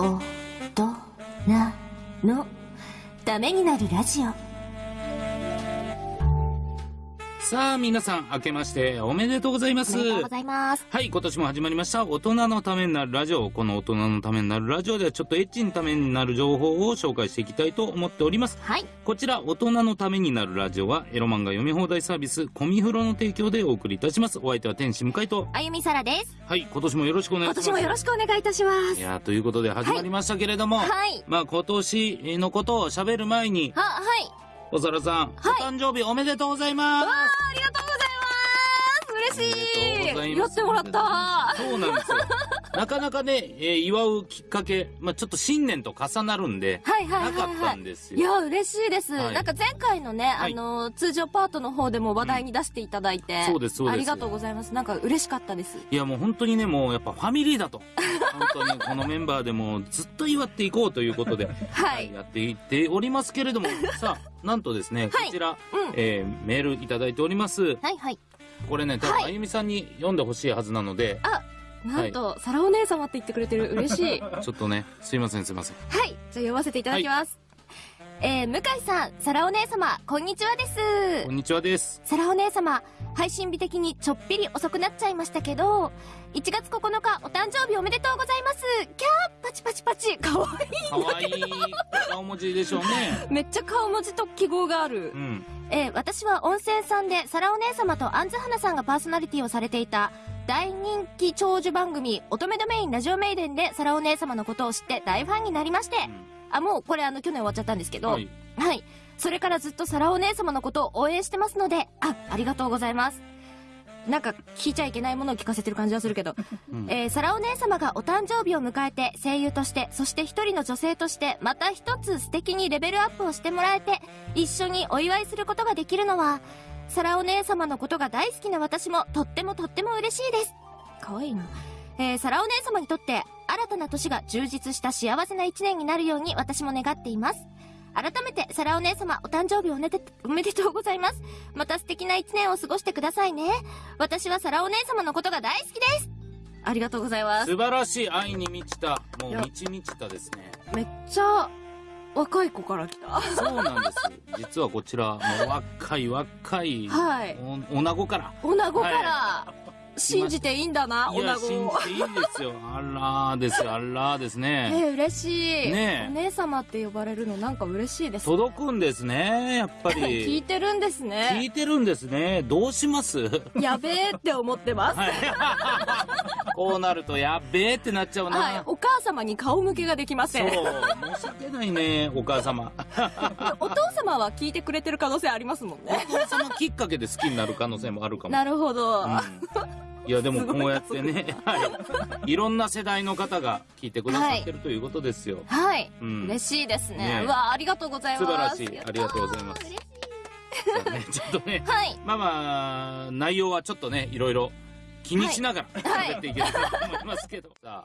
大人のためになるラジオ。さあ、皆さん、明けましておめでとうございます。おめでとうございますはい、今年も始まりました。大人のためになるラジオ。この大人のためになるラジオでは、ちょっとエッチのためになる情報を紹介していきたいと思っております。はいこちら、大人のためになるラジオは、エロ漫画読み放題サービス、コミフロの提供でお送りいたします。お相手は天使向井と、あゆみさらですはい、今年もよろしくお願いします。今年もよろしくお願いいたしますいやーということで始まりましたけれども、はいまあ今年のことを喋る前に、ははいおさらさん、はい。お誕生日おめでとうございます。ありがとうございます。嬉しい。やってもらった。そうなんですよ。なかなかね、えー祝うきっかけ、まあちょっと新年と重なるんで、はいはいはいなかったはいんですよ。いや、嬉しいです。はいなんか前回のね、はいあの、通常パートの方でも話題に出していただいて、そうですそうですありがとうございます。なんか嬉しかったです。いやもう本当にね、もうやっぱファミリーだと。本当にこのメンバーでもずっと祝っていこうということで、はい。やっていっておりますけれども、さあ、なんとですね、こはいちら、うんえーメールいただいております。はいはい。これね、多分はいあゆみさんに読んでほしいはずなので、あ、なんと、サラお姉様って言ってくれてる。嬉しい。は ちょっとね、すいませんすいません。い。じゃあ読ませていただきます。えー、向井さん、サラお姉様、こんにちはですこん。にちはです。サラお姉様、配信日的にちょっぴり遅くなっちゃいましたけど、1月9日、お誕生日おめでとうございます。キャーパチパチパチかわいかわいい顔文字でしょうね。い。めっちゃ顔文字と記号があるう。ん。えー私は温泉さんで、サラお姉様とアンズハナさんがパーソナリティをされていた、大人気長寿番組、乙女ドメインラジオメイデンで、サラお姉様のことを知って大ファンになりまして、あ、もうこれあの、去年終わっちゃったんですけど、ははいい。それからずっとサラお姉様のことを応援してますので、あ、ありがとうございます。なんか、聞いちゃいけないものを聞かせてる感じはするけど、うんえー、サラお姉様がお誕生日を迎えて声優として、そして一人の女性として、また一つ素敵にレベルアップをしてもらえて、一緒にお祝いすることができるのは、サラお姉様のことが大好きな私もとってもとっても嬉しいです。かわいいな。えー、サラお姉様にとって、新たな年が充実した幸せな一年になるように私も願っています。改めて、サラお姉様、お誕生日おめで、おめでとうございます。また素敵な一年を過ごしてくださいね。私はサラお姉様のことが大好きです。ありがとうございます。素晴らしい愛に満ちた、もう満ち満ちたですね。めっちゃ、若い子から来た。そうなんです。実はこちら、もう若い若い、はいお、女子から。女子から、信じていいんだな、女子を。信じていいですよ。あらーですよ、あらーですえね。ー、嬉しい。ねえお姉様って呼ばれるのなんか嬉しいです。届くんですね、やっぱ 聞いり。てるんです聞ね。いてるんですね。どうします？やべえって思ってます。はい。こうなると、やっべーってなっちゃうな。はい。お母様に顔向けができませ。そうん申し訳ないね、お母様。お父様は聞いてくれてる可能性ありますもんね。お父様きっかけで好きになる可能性もあるかも。なるほど。うんいや、でもこうやってね、はい。いろんな世代の方が聞いてくださってるということですよ。はい。うん嬉しいですね。ねわありがとうございます。素晴らしいありがとうございます嬉しねちょっとね、はい。まあまあ、内容はちょっとね、いろいろ気にしながらはい喋っていけたらと思いますけど。さあ、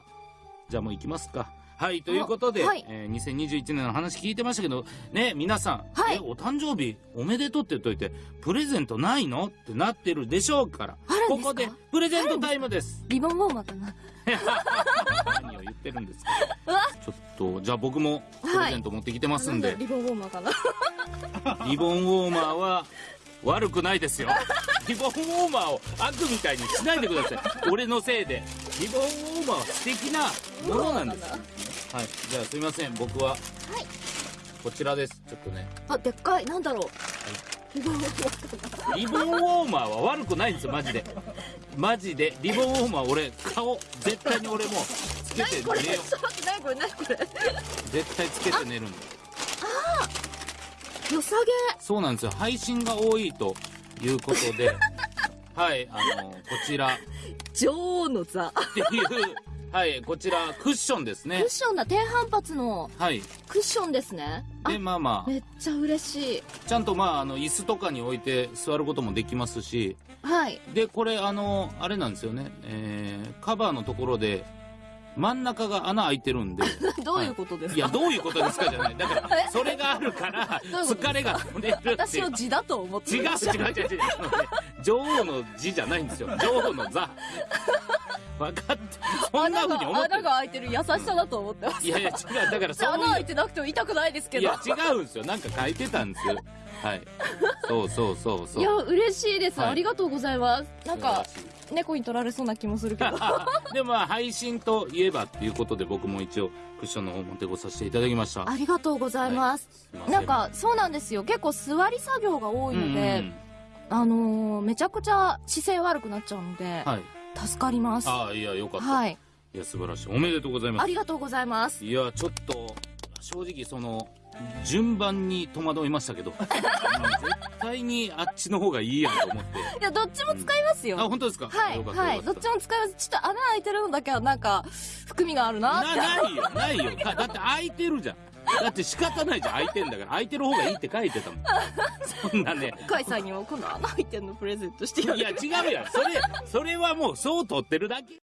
じゃあもう行きますか。はい、ということで、はいえー2021年の話聞いてましたけど、ね、皆さん、はいえ、お誕生日おめでとうって言っといて、プレゼントないのってなってるでしょうから、ここでプレゼントタイムです。リボンウォーマーかな。何を言ってるんですか？ちょっと、じゃあ僕もプレゼント持ってきてますんで、なんだリボンウォーマーかな。リボンウォーマーは悪くないですよ。リボンウォーマーを悪みたいにしないでください。俺のせいで。リボンウォーマーは素敵なものなんです。はい。じゃあすいません。僕は、こちらです。ちょっとね。あ、でっかい。なんだろう。リボンウォーマー。リボンウォーマーは悪くないんですよ、マジで。マジで。リボンウォーマー俺、顔、絶対に俺もつけて寝よちょっと待って、何これ？何これう。絶対つけて寝るんで。良さげ。そうなんですよ。配信が多いということで、はい、あの、こちら、女王の座。っていう、はい、こちら、クッションですねクッ。ションだ。低反発のはい。クッションですね。あで、まあまめっちゃ嬉しい。あ、ちゃんとまあ、あの、椅子とかに置いて座ることもできますし、はい。で、これ、あの、あれなんですよね、えー、カバーのところで、真ん中が穴開いてるんで、どういうことですか、い。や、どういうことですかじゃない。だから、それがあるから、疲れが取れるって私の。字だと思って違う違う違う違う。女王の字じゃないんですよ。女王の座。分かってそんなふうに思って穴が開いてる優しさだと思ってます。いやいや違う。だからそう穴開いてなくても痛くないですけど。いや違うんですよ。なんか書いてたんです。はい。そうそうそうそう。いや嬉しいです、はい。ありがとうございます。なんか猫に取られそうな気もするけど。でまあ配信といえばっていうことで僕も一応クッションの方持ってこさせていただきました。ありがとうございます、すいなんかそうなんですよ。結構座り作業が多いので、うんうん。あのーめちゃくちゃ姿勢悪くなっちゃうので、はい。助かります。ああいやよかった、はい。いや素晴らしい。おめでとうございます。ありがとうございます。いやちょっと正直その順番に戸惑いましたけどうん 絶対にあっちの方がいいやんと思って。いやどっちも使いますよ、あ本当ですか？はいはいどっちも使います。ちょっと穴開いてるのだけはなんか含みがあるなって。なないよないよ。か だって空いてるじゃん。だって仕方ないじゃん空いてんだから空いてる方がいいって書いてたもん。そんなね。甲斐さんにも今度穴開いてるのプレゼントしてやる。いや違うやんそれそれはもうそう取ってるだけ